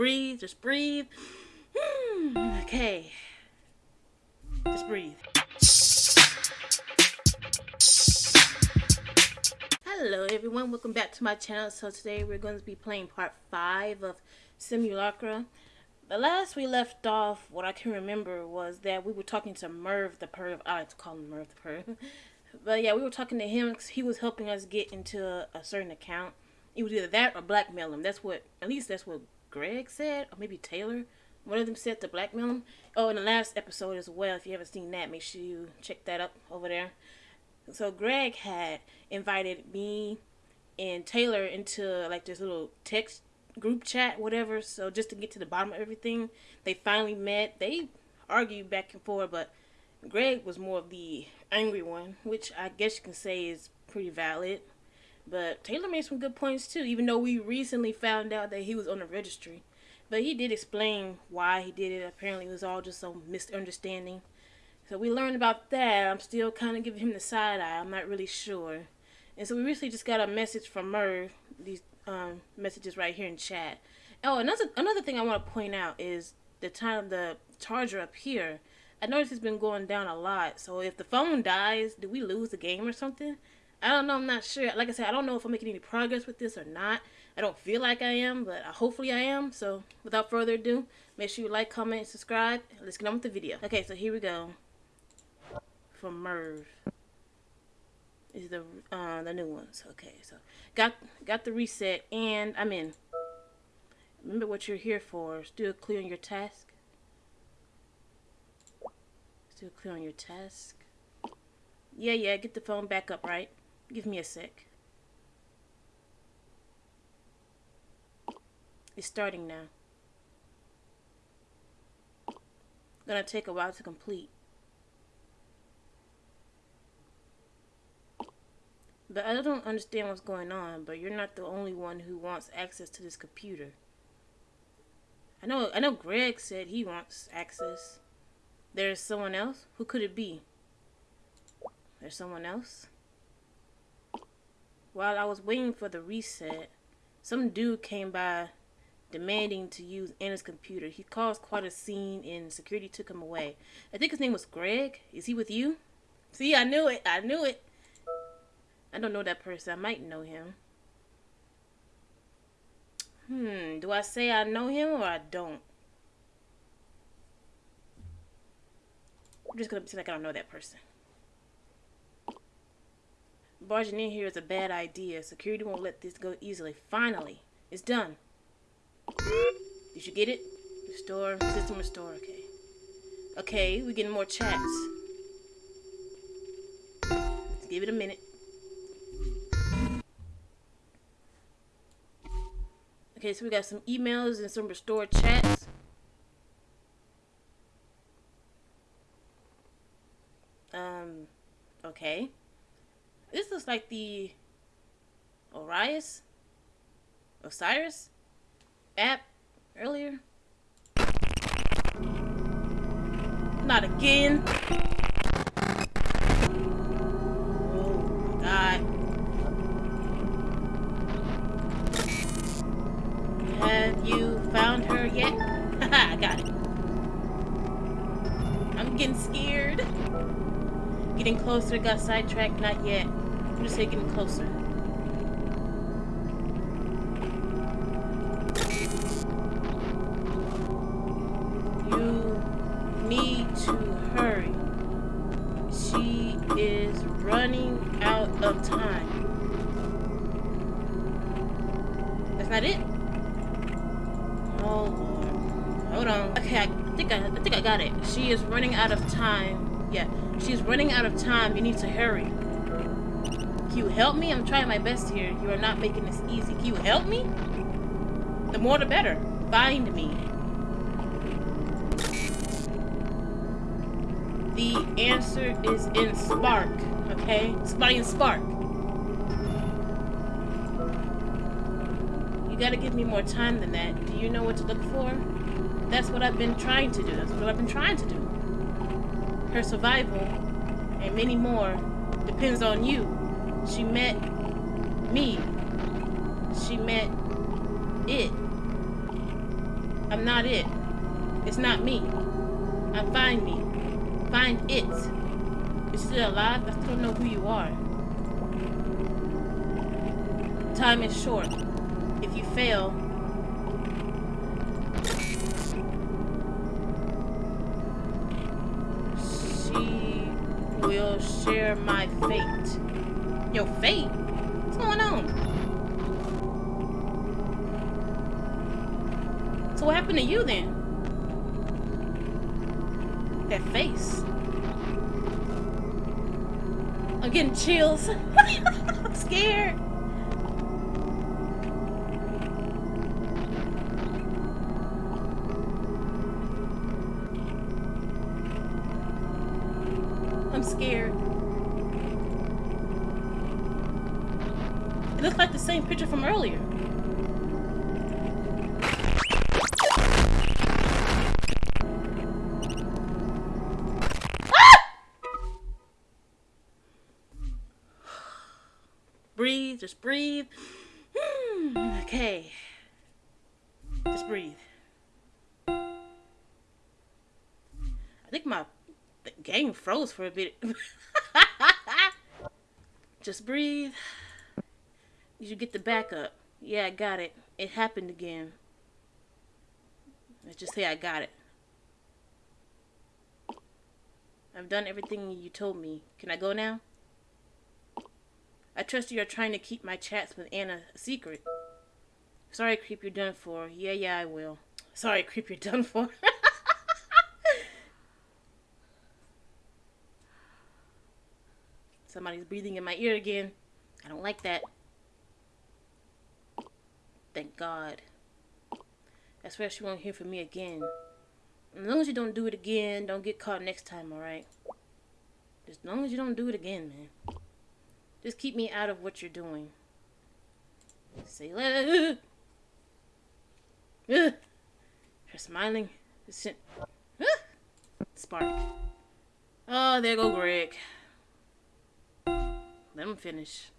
breathe. Just breathe. Hmm, okay. Just breathe. Hello everyone, welcome back to my channel. So today we're going to be playing part 5 of Simulacra. The last we left off, what I can remember was that we were talking to Merv the Perv. I like to call him Merv the Perv. But yeah, we were talking to him he was helping us get into a, a certain account. It was either that or blackmail him. That's what, at least that's what Greg said, or maybe Taylor. One of them said to blackmail him. Oh, in the last episode as well, if you haven't seen that, make sure you check that up over there. So Greg had invited me and Taylor into like this little text group chat, whatever. So just to get to the bottom of everything, they finally met. They argued back and forth, but Greg was more of the angry one, which I guess you can say is pretty valid. But Taylor made some good points too, even though we recently found out that he was on the registry. But he did explain why he did it. Apparently, it was all just some misunderstanding. So we learned about that. I'm still kind of giving him the side eye. I'm not really sure. And so we recently just got a message from Merv. These um, messages right here in chat. Oh, another another thing I want to point out is the time the charger up here. I noticed it's been going down a lot. So if the phone dies, do we lose the game or something? I don't know. I'm not sure. Like I said, I don't know if I'm making any progress with this or not. I don't feel like I am, but hopefully I am. So without further ado, make sure you like, comment, and subscribe. Let's get on with the video. Okay, so here we go from Merv is the uh, the new ones. Okay, so got got the reset and I'm in. Remember what you're here for. Still clear on your task. Still clear on your task. Yeah, yeah, get the phone back up, right? Give me a sec. It's starting now. Gonna take a while to complete. But I don't understand what's going on, but you're not the only one who wants access to this computer. I know I know Greg said he wants access. There's someone else? Who could it be? There's someone else? While I was waiting for the reset, some dude came by demanding to use Anna's computer. He caused quite a scene and security took him away. I think his name was Greg. Is he with you? See, I knew it. I knew it. I don't know that person. I might know him. Hmm, do I say I know him or I don't? I'm just gonna pretend like I don't know that person. Barging in here is a bad idea. Security won't let this go easily. Finally, it's done. Did you get it? Restore, system restore, okay. Okay, we're getting more chats. Let's give it a minute. Okay, so we got some emails and some restored chats. Um, okay. Like the Orias? Osiris? App earlier? Not again. Oh, Have you found her yet? Haha, got it. I'm getting scared. Getting closer, got sidetracked, not yet. I'm just taking it closer. You need to hurry. She is running out of time. That's not it? Hold on. Okay, I think I, I think I got it. She is running out of time. Yeah, she's running out of time. You need to hurry. Can you help me? I'm trying my best here. You are not making this easy. Can you help me? The more the better. Find me. The answer is in Spark. Okay? Somebody in Spark. You gotta give me more time than that. Do you know what to look for? That's what I've been trying to do. That's what I've been trying to do. Her survival, and many more, depends on you. She met me. She met it. I'm not it. It's not me. I'm find me. Find it. You're still alive? I don't know who you are. Time is short. If you fail, Your fate? What's going on? So what happened to you then? That face. I'm getting chills. I'm scared. Breathe, just breathe. Hmm, okay. Just breathe. I think my game froze for a bit. just breathe. You get the backup. Yeah, I got it. It happened again. Let's just say I got it. I've done everything you told me. Can I go now? I trust you are trying to keep my chats with Anna a secret. Sorry, creep, you're done for. Yeah, yeah, I will. Sorry, creep, you're done for. Somebody's breathing in my ear again. I don't like that. Thank God. I swear she won't hear from me again. As long as you don't do it again, don't get caught next time, alright? As long as you don't do it again, man. Just keep me out of what you're doing. Say, uh, uh, her smiling. Spark. Oh, there go Greg. Let him finish.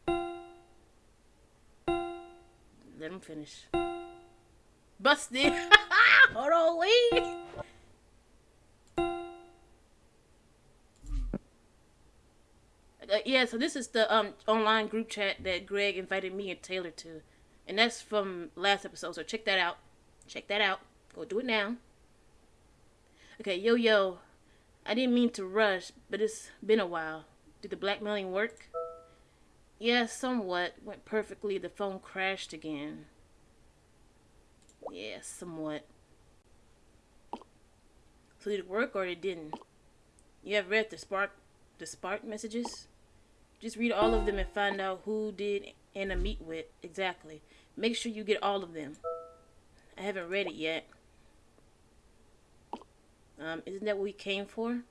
Let him finish. Busted. Hold on, wait. Yeah, so this is the um online group chat that Greg invited me and Taylor to, and that's from last episode. So check that out. Check that out. Go do it now. Okay, yo yo, I didn't mean to rush, but it's been a while. Did the blackmailing work? Yeah, somewhat. Went perfectly. The phone crashed again. Yeah, somewhat. So did it work or it didn't? You have read the spark the spark messages? Just read all of them and find out who did Anna meet with exactly. Make sure you get all of them. I haven't read it yet. Um, isn't that what we came for?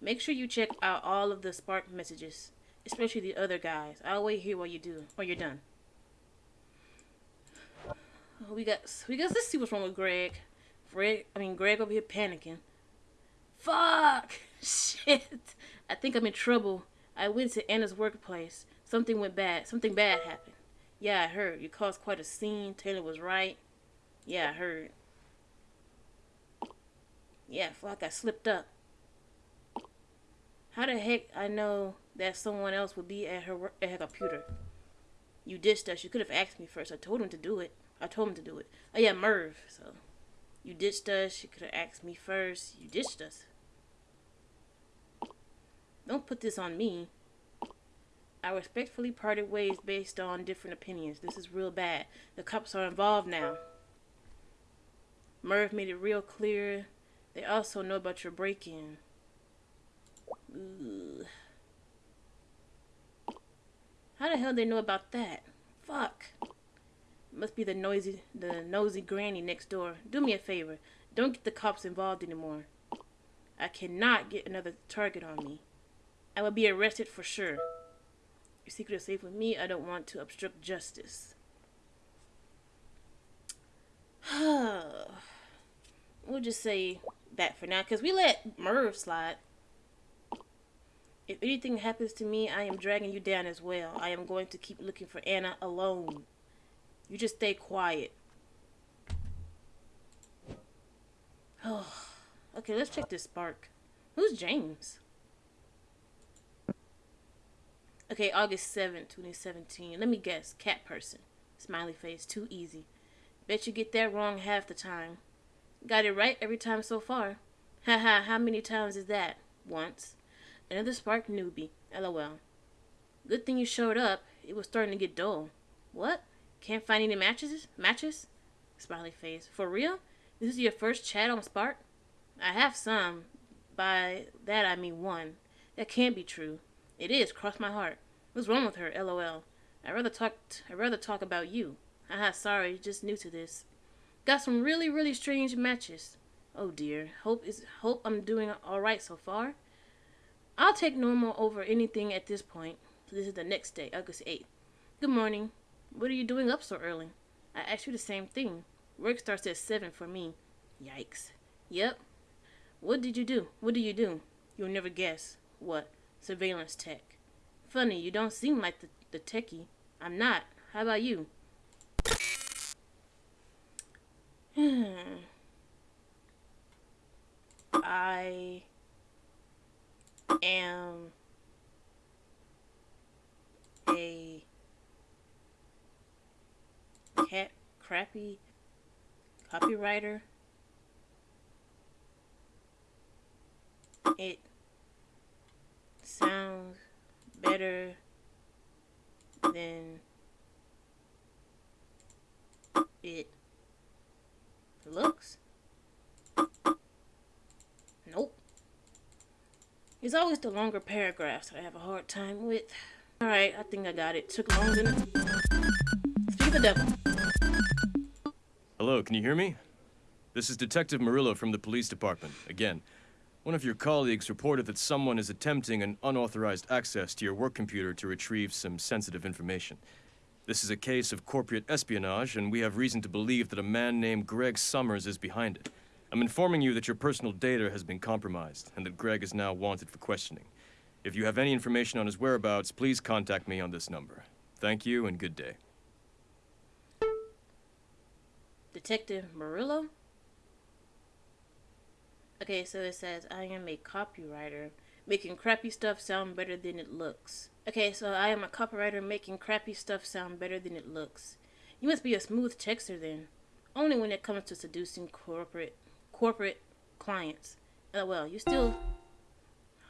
Make sure you check out all of the Spark messages, especially the other guys. I'll wait here while you do, while you're done. We got, we got. Let's see what's wrong with Greg. Greg, I mean Greg over here panicking. Fuck! Shit! I think I'm in trouble. I went to Anna's workplace. Something went bad. Something bad happened. Yeah, I heard. You caused quite a scene. Taylor was right. Yeah, I heard. Yeah, like I slipped up. How the heck I know that someone else would be at her at her computer? You ditched us. You could have asked me first. I told him to do it. I told him to do it. Oh yeah, Merv. So you ditched us. You could have asked me first. You ditched us. Don't put this on me. I respectfully parted ways based on different opinions. This is real bad. The cops are involved now. Merv made it real clear. They also know about your break-in. How the hell they know about that? Fuck. Must be the noisy, the nosy granny next door. Do me a favor. Don't get the cops involved anymore. I cannot get another target on me. I will be arrested for sure. Your secret is safe with me. I don't want to obstruct justice. we'll just say that for now, because we let Merv slide. If anything happens to me, I am dragging you down as well. I am going to keep looking for Anna alone. You just stay quiet. Oh, okay, let's check this spark. Who's James? Okay, August 7th, 2017. Let me guess. Cat person. Smiley face. Too easy. Bet you get that wrong half the time. Got it right every time so far. Haha, how many times is that? Once. Another spark newbie. LOL. Good thing you showed up. It was starting to get dull. What? Can't find any matches? Matches? Smiley face. For real? This is your first chat on Spark? I have some. By that I mean one. That can't be true. It is. Cross my heart. What's wrong with her? LOL. I'd rather talk. T- I'd rather talk about you. Haha. Sorry. Just new to this. Got some really, really strange matches. Oh dear. Hope is. Hope I'm doing all right so far. I'll take normal over anything at this point. This is the next day, August 8th. Good morning. What are you doing up so early? I asked you the same thing. Work starts at 7 for me. Yikes. Yep. What did you do? What do you do? You'll never guess. What? Surveillance tech. Funny, you don't seem like the, the techie. I'm not. How about you? I am a cat crappy copywriter. It sounds better than it looks. Nope. It's always the longer paragraphs that I have a hard time with. Alright, I think I got it. Took longer than... Speak the devil. Hello, can you hear me? This is Detective Murillo from the police department. Again, one of your colleagues reported that someone is attempting an unauthorized access to your work computer to retrieve some sensitive information. This is a case of corporate espionage, and we have reason to believe that a man named Greg Summers is behind it. I'm informing you that your personal data has been compromised, and that Greg is now wanted for questioning. If you have any information on his whereabouts, please contact me on this number. Thank you, and good day. Detective Murillo? Okay, so it says, I am a copywriter, making crappy stuff sound better than it looks. Okay, so I am a copywriter making crappy stuff sound better than it looks. You must be a smooth texter then. Only when it comes to seducing corporate corporate clients. Oh well, you still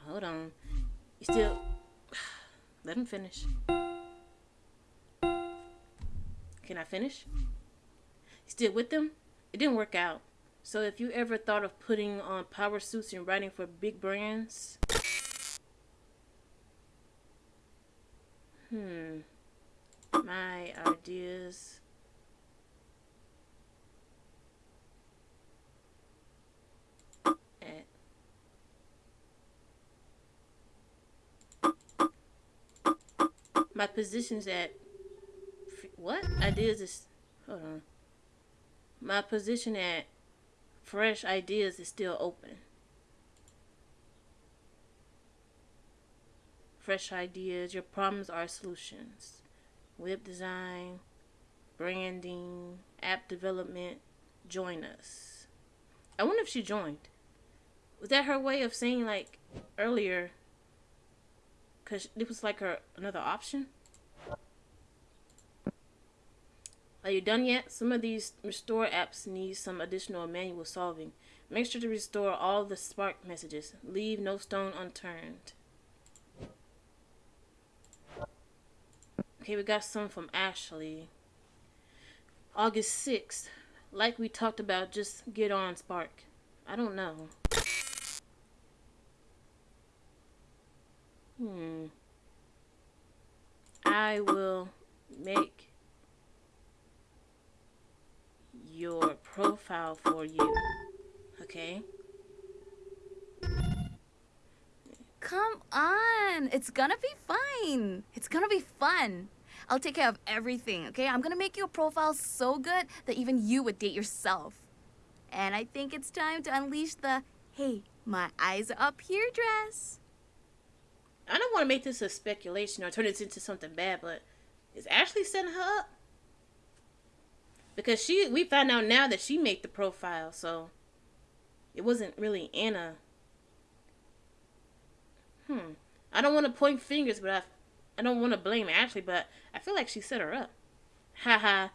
hold on. You still let him finish. Can I finish? You Still with them? It didn't work out. So if you ever thought of putting on power suits and writing for big brands, hmm, my ideas. At my positions at what? Ideas is hold on. My position at Fresh Ideas is still open. Fresh Ideas, your problems are solutions. Web design, branding, app development, join us. I wonder if she joined. Was that her way of saying, like, earlier? Because it was like her another option? Are you done yet? Some of these restore apps need some additional manual solving. Make sure to restore all the Spark messages. Leave no stone unturned. Okay, we got some from Ashley. August 6th. Like we talked about, just get on Spark. I don't know. Hmm. I will make your profile for you. Okay? Come on. It's gonna be fine. It's gonna be fun. I'll take care of everything, okay? I'm gonna make your profile so good that even you would date yourself. And I think it's time to unleash the hey, my eyes are up here dress. I don't want to make this a speculation or turn this into something bad, but is Ashley setting her up? Because she we found out now that she made the profile so it wasn't really Anna. Hmm. I don't want to point fingers, but I, I don't want to blame Ashley, but I feel like she set her up. Haha.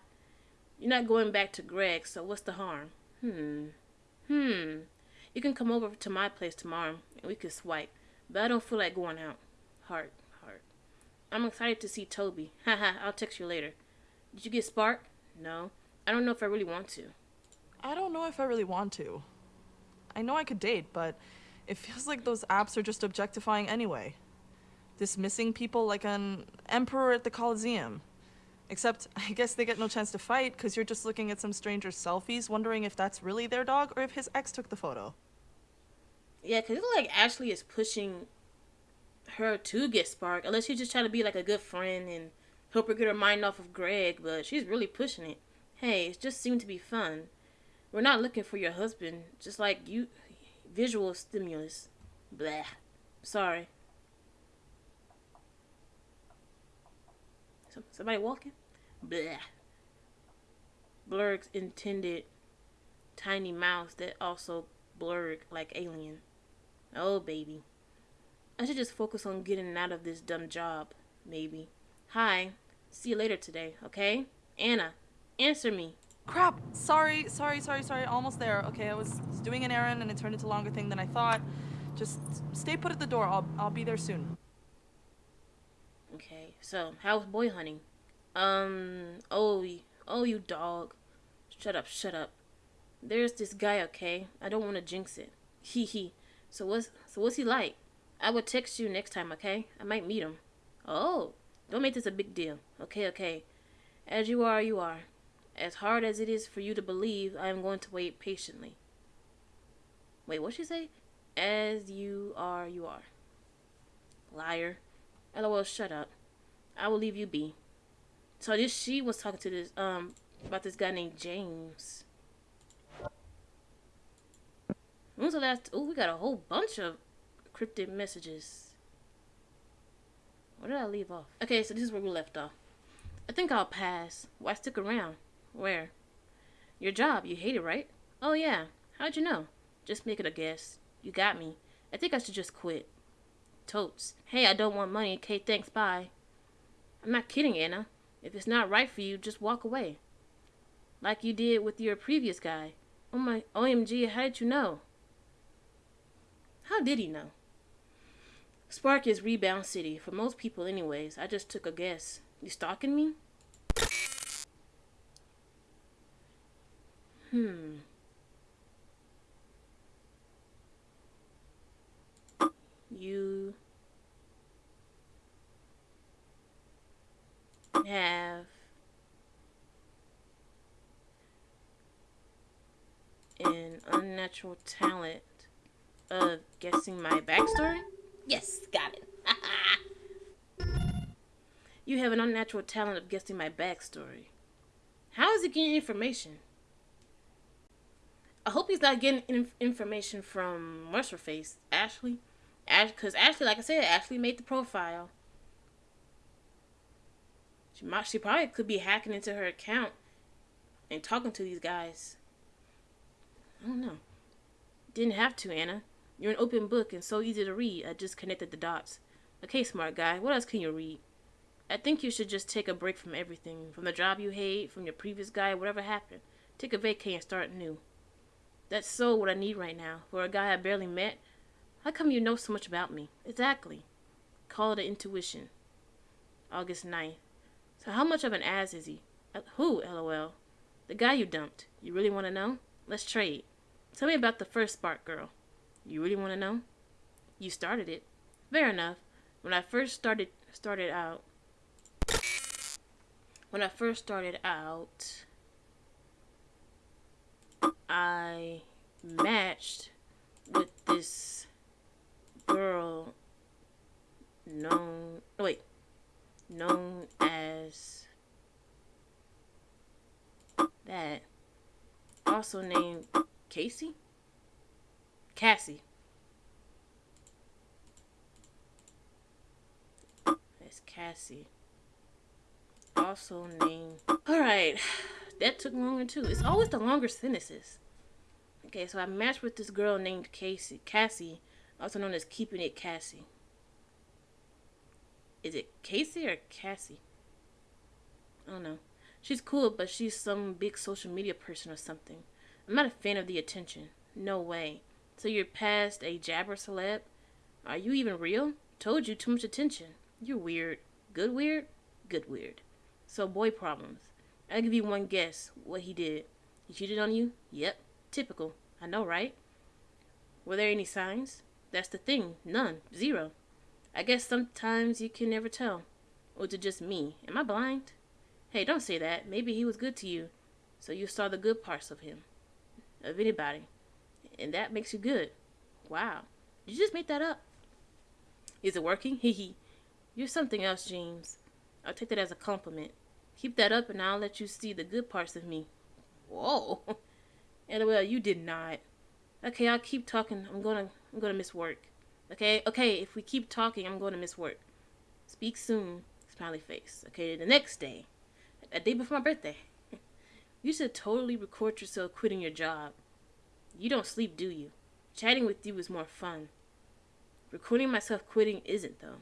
You're not going back to Greg, so what's the harm? Hmm. Hmm. You can come over to my place tomorrow and we can swipe, but I don't feel like going out. Heart, heart. I'm excited to see Toby. Haha, I'll text you later. Did you get Spark? No. I don't know if I really want to. I don't know if I really want to. I know I could date, but it feels like those apps are just objectifying anyway. Dismissing people like an emperor at the Colosseum. Except, I guess they get no chance to fight because you're just looking at some stranger's selfies, wondering if that's really their dog or if his ex took the photo. Yeah, because it's like Ashley is pushing her to get Spark, unless she's just trying to be like a good friend and help her get her mind off of Greg, but she's really pushing it. Hey, it just seemed to be fun. We're not looking for your husband, just like you. Visual stimulus. Blah. Sorry. Somebody walking? Blah. Blurg's intended tiny mouse that also blurred like alien. Oh, baby. I should just focus on getting out of this dumb job, maybe. Hi. See you later today, okay? Anna, answer me. Crap! Sorry, sorry, sorry, sorry. Almost there. Okay, I was, was doing an errand and it turned into a longer thing than I thought. Just stay put at the door. I'll, I'll be there soon. Okay, so how's boy hunting? Um, oh, oh, you dog. Shut up, shut up. There's this guy, okay? I don't want to jinx it. Hee hee. So what's, so what's he like? I will text you next time, okay? I might meet him. Oh, don't make this a big deal. Okay, okay. As you are, you are. As hard as it is for you to believe, I am going to wait patiently. Wait, what'd she say? As you are, you are. Liar. LOL, shut up. I will leave you be. So this she was talking to this um about this guy named James. When the last oh we got a whole bunch of cryptic messages. Where did I leave off? Okay, so this is where we left off. I think I'll pass. Why stick around? Where? Your job. You hate it, right? Oh, yeah. How'd you know? Just making a guess. You got me. I think I should just quit. Totes. Hey, I don't want money. Okay, thanks. Bye. I'm not kidding, Anna. If it's not right for you, just walk away. Like you did with your previous guy. Oh my, OMG, how did you know? How did he know? Spark is Rebound City. For most people, anyways. I just took a guess. You stalking me? Hmm. You have an unnatural talent of guessing my backstory? Yes, got it. you have an unnatural talent of guessing my backstory. How is it getting information? I hope he's not getting inf information from her face, Ashley. Ash, because Ashley, like I said, Ashley made the profile. She might, she probably could be hacking into her account and talking to these guys. I don't know. Didn't have to, Anna. You're an open book and so easy to read. I just connected the dots. Okay, smart guy. What else can you read? I think you should just take a break from everything. From the job you hate, from your previous guy, whatever happened. Take a vacay and start new. That's so what I need right now. For a guy I barely met, how come you know so much about me? Exactly. Call it an intuition. August 9th. So how much of an ass is he? Uh, who, lol? The guy you dumped. You really want to know? Let's trade. Tell me about the first spark girl. You really want to know? You started it. Fair enough. When I first started started out when I first started out I matched with this girl known wait known as that also named Casey? Cassie. That's Cassie also named all right that took longer too it's always the longer sentences Okay, so I matched with this girl named Casey, Cassie, also known as Keeping It Cassie. Is it Casey or Cassie? I don't know. She's cool, but she's some big social media person or something. I'm not a fan of the attention. No way. So you're past a jabber celeb? Are you even real? Told you too much attention. You're weird. Good weird? Good weird. So boy problems. I'll give you one guess what he did. He cheated on you? Yep. Typical. I know, right? Were there any signs? That's the thing. None. Zero. I guess sometimes you can never tell. Or it just me? Am I blind? Hey, don't say that. Maybe he was good to you. So you saw the good parts of him. Of anybody. And that makes you good. Wow. You just make that up? Is it working? Hee hee. You're something else, James. I'll take that as a compliment. Keep that up and I'll let you see the good parts of me. Whoa. LOL, you did not. Okay, I'll keep talking. I'm gonna I'm gonna miss work. Okay, okay, if we keep talking, I'm gonna miss work. Speak soon. Smiley face. Okay, the next day. A day before my birthday. you should totally record yourself quitting your job. You don't sleep, do you? Chatting with you is more fun. Recording myself quitting isn't, though.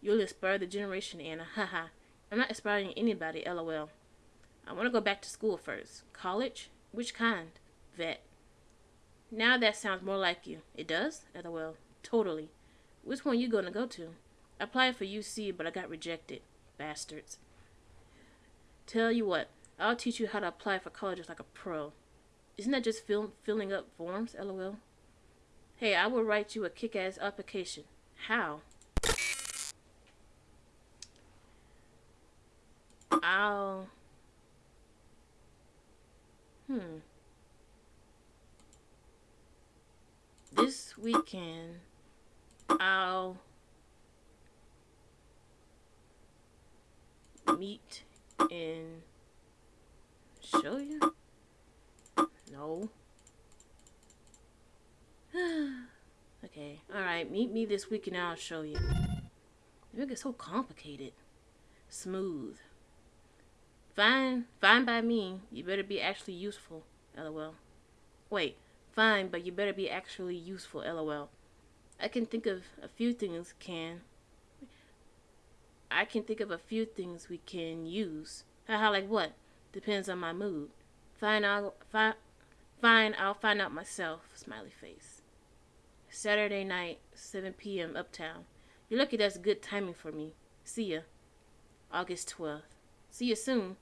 You'll inspire the generation, Anna. Haha. I'm not inspiring anybody, lol. I want to go back to school first. College? Which kind? Vet. Now that sounds more like you. It does? LOL. Totally. Which one you gonna go to? I applied for UC, but I got rejected. Bastards. Tell you what, I'll teach you how to apply for colleges like a pro. Isn't that just fill, filling up forms? LOL. Hey, I will write you a kick-ass application. How? I'll... Hmm. This weekend, I'll meet and show you? No. okay, alright, meet me this weekend. I'll show you. It so complicated. Smooth. Fine, fine by me. You better be actually useful. LOL. Wait, fine, but you better be actually useful. LOL. I can think of a few things can. I can think of a few things we can use. Haha, like what? Depends on my mood. Fine, I'll fi- fine. I'll find out myself. Smiley face. Saturday night, 7 p.m. Uptown. You're lucky that's good timing for me. See ya. August 12th. See you soon.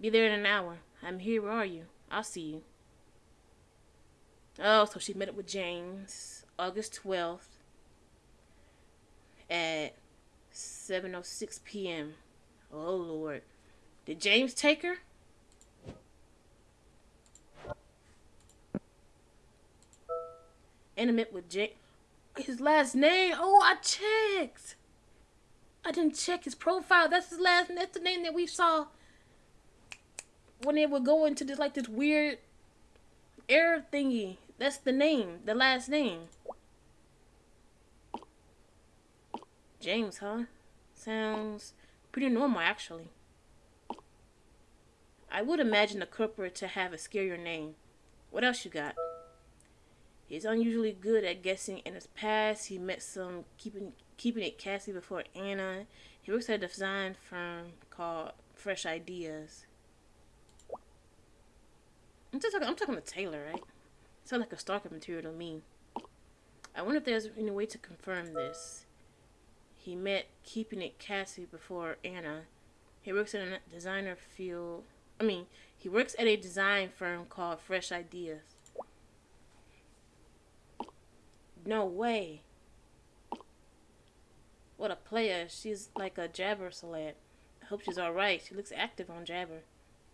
Be there in an hour. I'm here. Where are you? I'll see you. Oh, so she met up with James August 12th at 7.06 p.m. Oh, Lord. Did James take her? Intimate with James. His last name? Oh, I checked. I didn't check his profile. That's his last. That's the name that we saw when they would go into this like this weird air thingy. That's the name, the last name. James, huh? Sounds pretty normal, actually. I would imagine a corporate to have a scarier name. What else you got? He's unusually good at guessing in his past. He met some keeping keeping it Cassie before Anna. He works at a design firm called Fresh Ideas. I'm just talking. I'm talking to Taylor, right? Sound like a stalker material to me. I wonder if there's any way to confirm this. He met keeping it Cassie before Anna. He works in a designer field. I mean, he works at a design firm called Fresh Ideas. No way. What a player. She's like a Jabber celeb. I hope she's alright. She looks active on Jabber.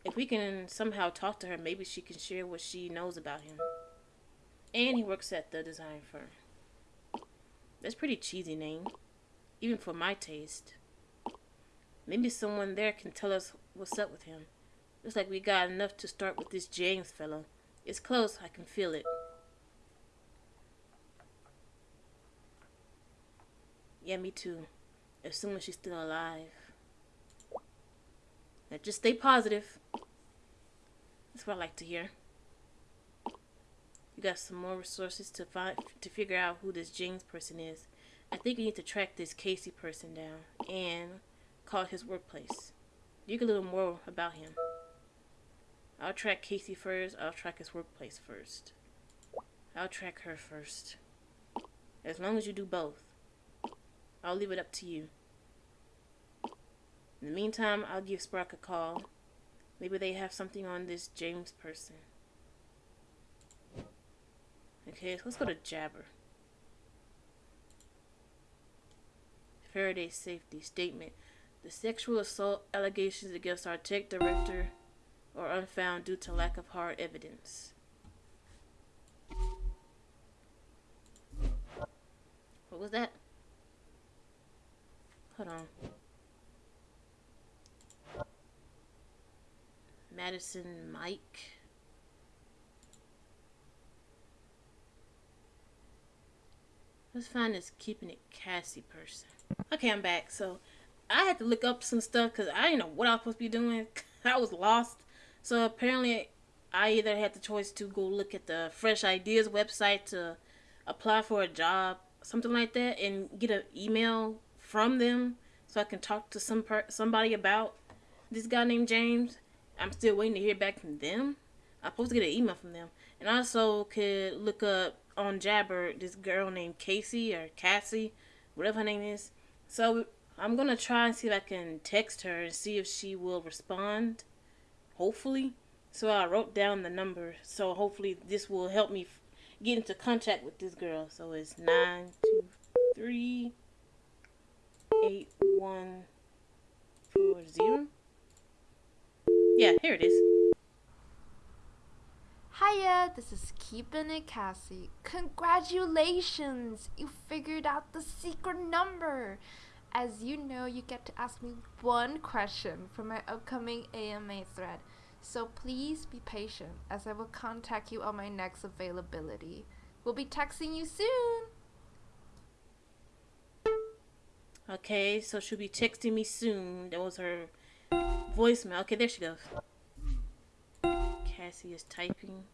If we can somehow talk to her, maybe she can share what she knows about him. And he works at the design firm. That's pretty cheesy name. Even for my taste. Maybe someone there can tell us what's up with him. Looks like we got enough to start with this James fellow. It's close, I can feel it. Yeah, me too. Assuming she's still alive. Now just stay positive. That's what I like to hear. You got some more resources to find to figure out who this James person is. I think you need to track this Casey person down and call his workplace. You can learn more about him. I'll track Casey first. I'll track his workplace first. I'll track her first. As long as you do both. I'll leave it up to you. In the meantime, I'll give Spark a call. Maybe they have something on this James person. Okay, so let's go to Jabber. Faraday Safety Statement. The sexual assault allegations against our tech director are unfound due to lack of hard evidence. What was that? Hold on. Madison Mike. Let's find this keeping it Cassie person. Okay, I'm back. So I had to look up some stuff because I didn't know what I was supposed to be doing. I was lost. So apparently, I either had the choice to go look at the Fresh Ideas website to apply for a job, something like that, and get an email from them so I can talk to some per- somebody about this guy named James. I'm still waiting to hear back from them. I'm supposed to get an email from them, and I also could look up on Jabber this girl named Casey or Cassie, whatever her name is. So I'm gonna try and see if I can text her and see if she will respond. Hopefully. So I wrote down the number. So hopefully this will help me get into contact with this girl. So it's nine two three eight one four zero. Yeah, here it is. Hiya, this is Keepin' It Cassie. Congratulations! You figured out the secret number! As you know, you get to ask me one question for my upcoming AMA thread. So please be patient as I will contact you on my next availability. We'll be texting you soon! Okay, so she'll be texting me soon. That was her voicemail. Okay, there she goes. Cassie is typing.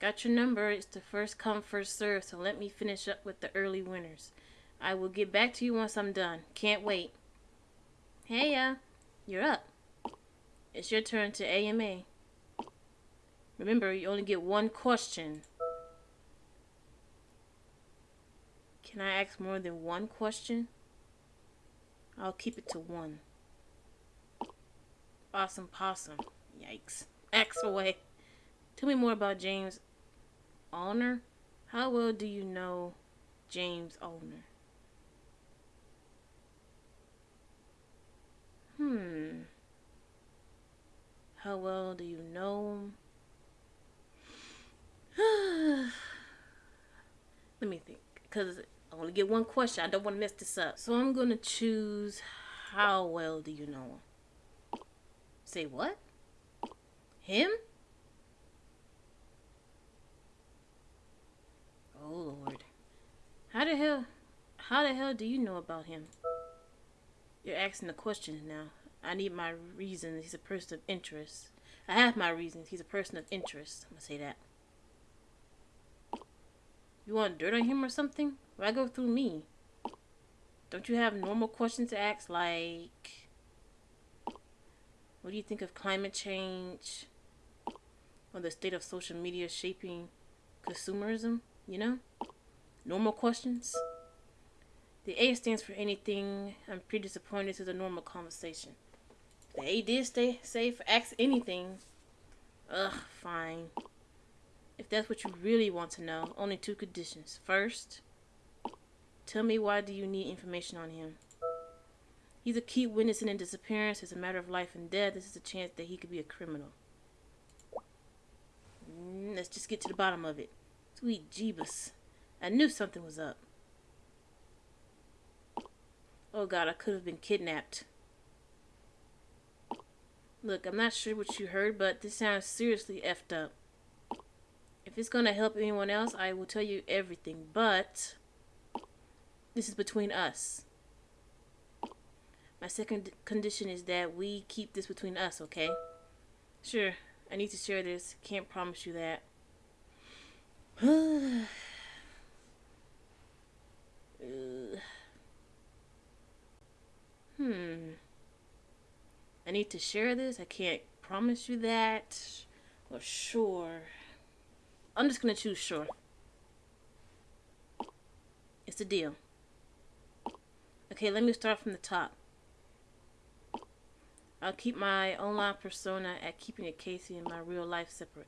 Got your number. It's the first come, first serve, so let me finish up with the early winners. I will get back to you once I'm done. Can't wait. Hey, uh, you're up. It's your turn to AMA. Remember, you only get one question. Can I ask more than one question? I'll keep it to one. Awesome possum. Yikes. Axe away. Tell me more about James Allner. How well do you know James Allner? Hmm. How well do you know him? Let me think. Because I only get one question. I don't want to mess this up. So I'm going to choose how well do you know him? Say what? Him? Oh Lord. How the hell how the hell do you know about him? You're asking the questions now. I need my reasons. He's a person of interest. I have my reasons. He's a person of interest. I'm gonna say that. You want dirt on him or something? Why go through me? Don't you have normal questions to ask like what do you think of climate change? Or the state of social media shaping consumerism? You know? Normal questions? The A stands for anything. I'm pretty disappointed this is a normal conversation. The A did stay safe. Ask anything. Ugh, fine. If that's what you really want to know, only two conditions. First, tell me why do you need information on him? He's a key witness in a disappearance. It's a matter of life and death. This is a chance that he could be a criminal. Mm, let's just get to the bottom of it. Sweet Jeebus. I knew something was up. Oh god, I could have been kidnapped. Look, I'm not sure what you heard, but this sounds seriously effed up. If it's gonna help anyone else, I will tell you everything, but this is between us. My second condition is that we keep this between us, okay? Sure, I need to share this. Can't promise you that. Uh, hmm. I need to share this. I can't promise you that. Or sure. I'm just gonna choose sure. It's a deal. Okay, let me start from the top. I'll keep my online persona at Keeping It Casey and my real life separate.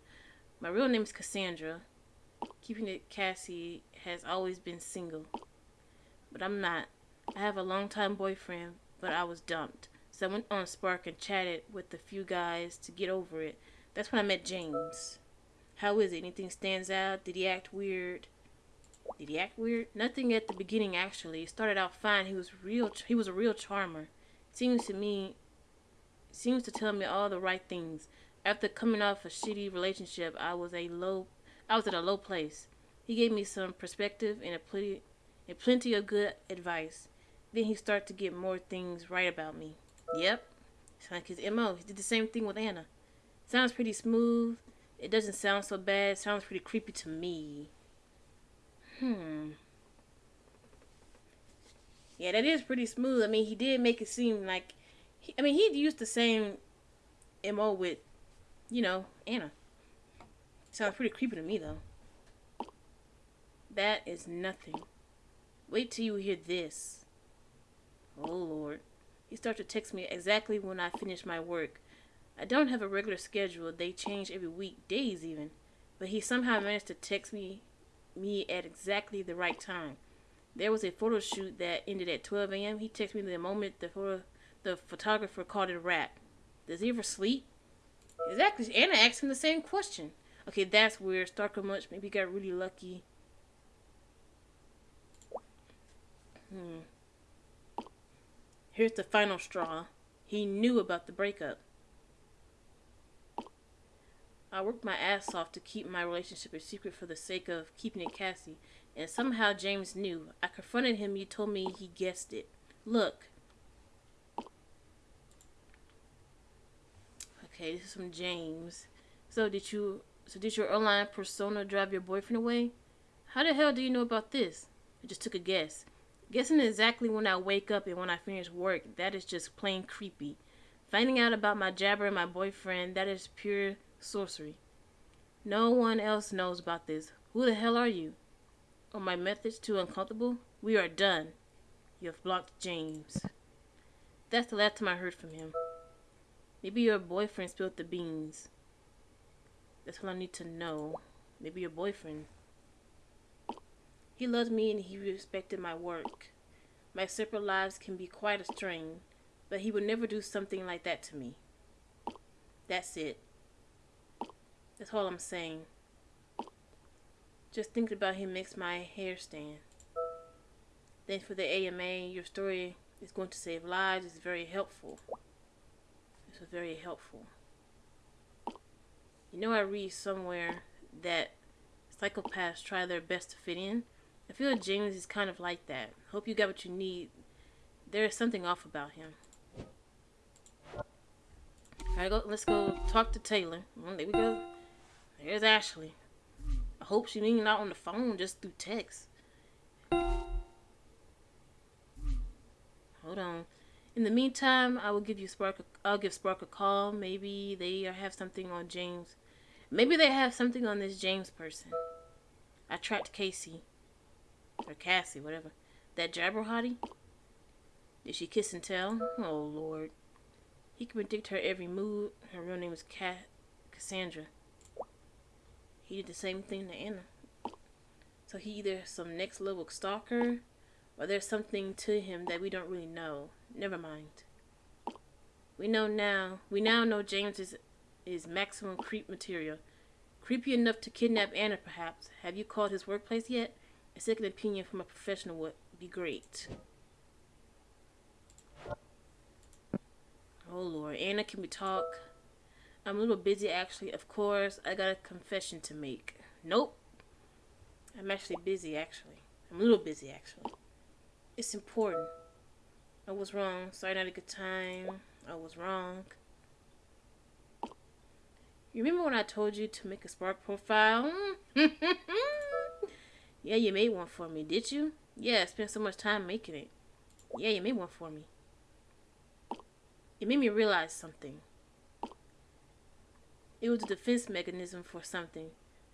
My real name is Cassandra. Keeping It Cassie has always been single. But I'm not. I have a long-time boyfriend, but I was dumped. So I went on Spark and chatted with a few guys to get over it. That's when I met James. How is it? Anything stands out? Did he act weird? Did he act weird? Nothing at the beginning actually. It started out fine. He was real he was a real charmer. Seems to me seems to tell me all the right things. After coming off a shitty relationship, I was a low I was at a low place. He gave me some perspective and a plenty and plenty of good advice. Then he started to get more things right about me. Yep. It's like his MO. He did the same thing with Anna. Sounds pretty smooth. It doesn't sound so bad. Sounds pretty creepy to me. Hmm. Yeah, that is pretty smooth. I mean, he did make it seem like, he, I mean, he used the same mo with, you know, Anna. Sounds pretty creepy to me though. That is nothing. Wait till you hear this. Oh Lord. He starts to text me exactly when I finish my work. I don't have a regular schedule. They change every week, days even. But he somehow managed to text me me at exactly the right time. There was a photo shoot that ended at 12 a.m. He texted me the moment the photo, the photographer called it a wrap. Does he ever sleep? Exactly. Anna asked him the same question. Okay, that's weird. Starker Munch maybe got really lucky. Hmm. Here's the final straw. He knew about the breakup. I worked my ass off to keep my relationship a secret for the sake of keeping it Cassie, and somehow James knew. I confronted him, he told me he guessed it. Look. Okay, this is from James. So did you so did your online persona drive your boyfriend away? How the hell do you know about this? I just took a guess. Guessing exactly when I wake up and when I finish work, that is just plain creepy. Finding out about my jabber and my boyfriend, that is pure sorcery. No one else knows about this. Who the hell are you? Are my methods too uncomfortable? We are done. You have blocked James. That's the last time I heard from him. Maybe your boyfriend spilled the beans. That's what I need to know. Maybe your boyfriend. He loved me and he respected my work. My separate lives can be quite a strain, but he would never do something like that to me. That's it. That's all I'm saying. Just thinking about him makes my hair stand. Then for the AMA, your story is going to save lives. It's very helpful. This was very helpful. You know, I read somewhere that psychopaths try their best to fit in. I feel like James is kind of like that. Hope you got what you need. There is something off about him. Alright, go, let's go talk to Taylor. There we go. There's Ashley. I hope she ain't not on the phone just through text. Hold on. In the meantime, I will give you Spark. A, I'll give Spark a call. Maybe they have something on James. Maybe they have something on this James person. I tracked Casey. Or Cassie, whatever. That jabber hottie? Did she kiss and tell? Oh, Lord. He can predict her every move. Her real name is Cat Cassandra. He did the same thing to Anna. So he either some next level stalker, or there's something to him that we don't really know. Never mind. We know now. We now know James is, is maximum creep material. Creepy enough to kidnap Anna, perhaps. Have you called his workplace yet? A second opinion from a professional would be great. Oh Lord, Anna, can we talk? I'm a little busy actually. Of course, I got a confession to make. Nope. I'm actually busy actually. I'm a little busy actually. It's important. I was wrong. Sorry, not a good time. I was wrong. You remember when I told you to make a Spark profile? yeah, you made one for me, did you? Yeah, I spent so much time making it. Yeah, you made one for me. It made me realize something. It was a defense mechanism for something.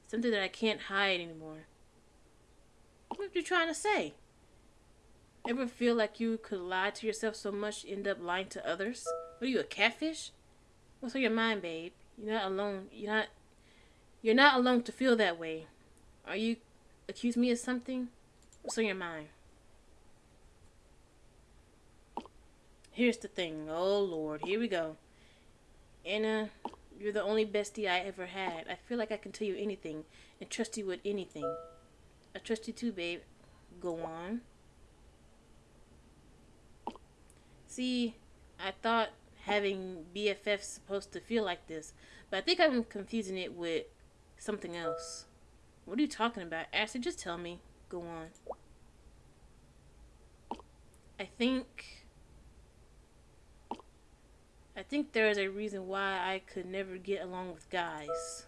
Something that I can't hide anymore. What are you trying to say? Ever feel like you could lie to yourself so much you end up lying to others? What are you, a catfish? What's on your mind, babe? You're not alone. You're not You're not alone to feel that way. Are you accuse me of something? What's on your mind? Here's the thing. Oh Lord, here we go. Anna, you're the only bestie I ever had. I feel like I can tell you anything and trust you with anything. I trust you too, babe. Go on. See, I thought having BFFs supposed to feel like this, but I think I'm confusing it with something else. What are you talking about? Ashley, just tell me. Go on. I think think there is a reason why I could never get along with guys.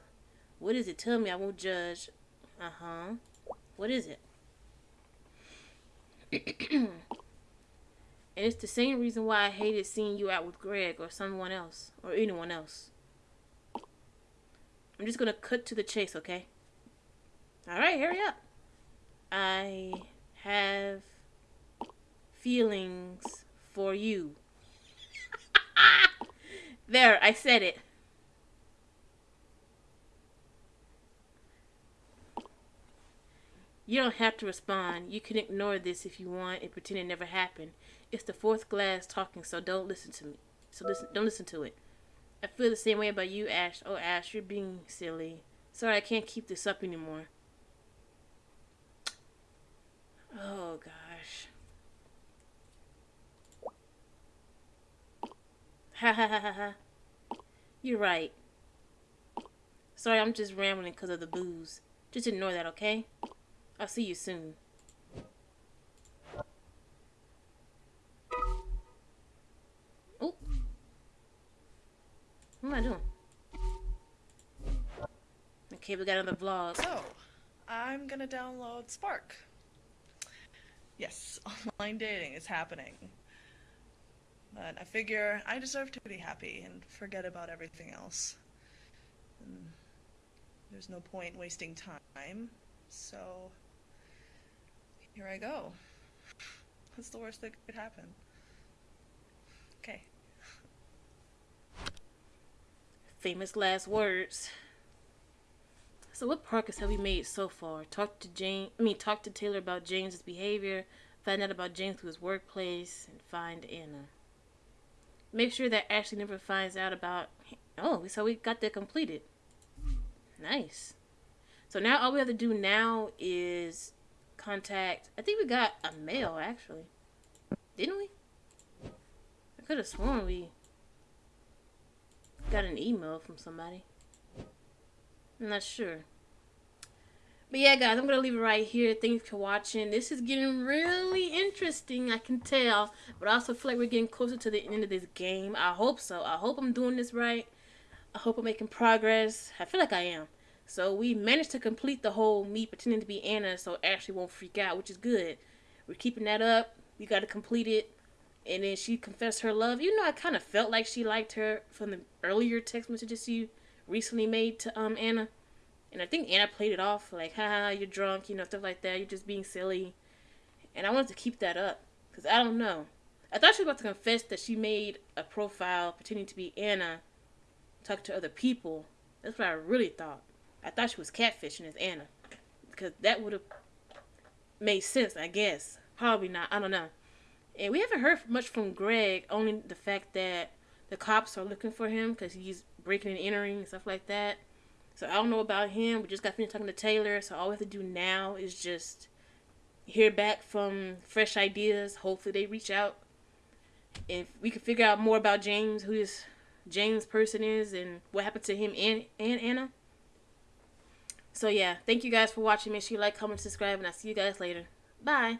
What is it? Tell me. I won't judge. Uh huh. What is it? and it's the same reason why I hated seeing you out with Greg or someone else or anyone else. I'm just gonna cut to the chase, okay? Alright, hurry up. I have feelings for you. There, I said it. You don't have to respond. You can ignore this if you want and pretend it never happened. It's the fourth glass talking, so don't listen to me. So listen, don't listen to it. I feel the same way about you, Ash. Oh, Ash, you're being silly. Sorry, I can't keep this up anymore. Oh, gosh. Ha ha ha ha ha. You're right. Sorry, I'm just rambling because of the booze. Just ignore that, okay? I'll see you soon. Oh. What am I doing? Okay, we got another vlog. So, I'm gonna download Spark. Yes, online dating is happening. But I figure I deserve to be happy and forget about everything else. And there's no point wasting time, so here I go. What's the worst that could happen? Okay. Famous last words. So what progress have we made so far? Talk to Jane I mean talk to Taylor about James's behavior, find out about James through his workplace, and find Anna. Make sure that Ashley never finds out about. Oh, so we got that completed. Nice. So now all we have to do now is contact. I think we got a mail actually, didn't we? I could have sworn we got an email from somebody. I'm not sure. But yeah, guys, I'm going to leave it right here. Thanks for watching. This is getting really interesting, I can tell. But I also feel like we're getting closer to the end of this game. I hope so. I hope I'm doing this right. I hope I'm making progress. I feel like I am. So we managed to complete the whole me pretending to be Anna so Ashley won't freak out, which is good. We're keeping that up. We got to complete it. And then she confessed her love. You know, I kind of felt like she liked her from the earlier text messages she recently made to um Anna. And I think Anna played it off like, haha, you're drunk, you know, stuff like that. You're just being silly. And I wanted to keep that up. Because I don't know. I thought she was about to confess that she made a profile pretending to be Anna, talk to other people. That's what I really thought. I thought she was catfishing as Anna. Because that would have made sense, I guess. Probably not. I don't know. And we haven't heard much from Greg, only the fact that the cops are looking for him because he's breaking and entering and stuff like that. So I don't know about him. We just got finished talking to Taylor. So all we have to do now is just hear back from fresh ideas. Hopefully they reach out. If we can figure out more about James, who this James person is, and what happened to him and, and Anna. So yeah, thank you guys for watching. Make sure you like, comment, subscribe, and I'll see you guys later. Bye.